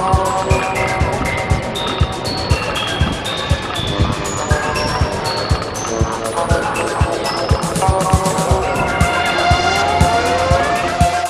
fall.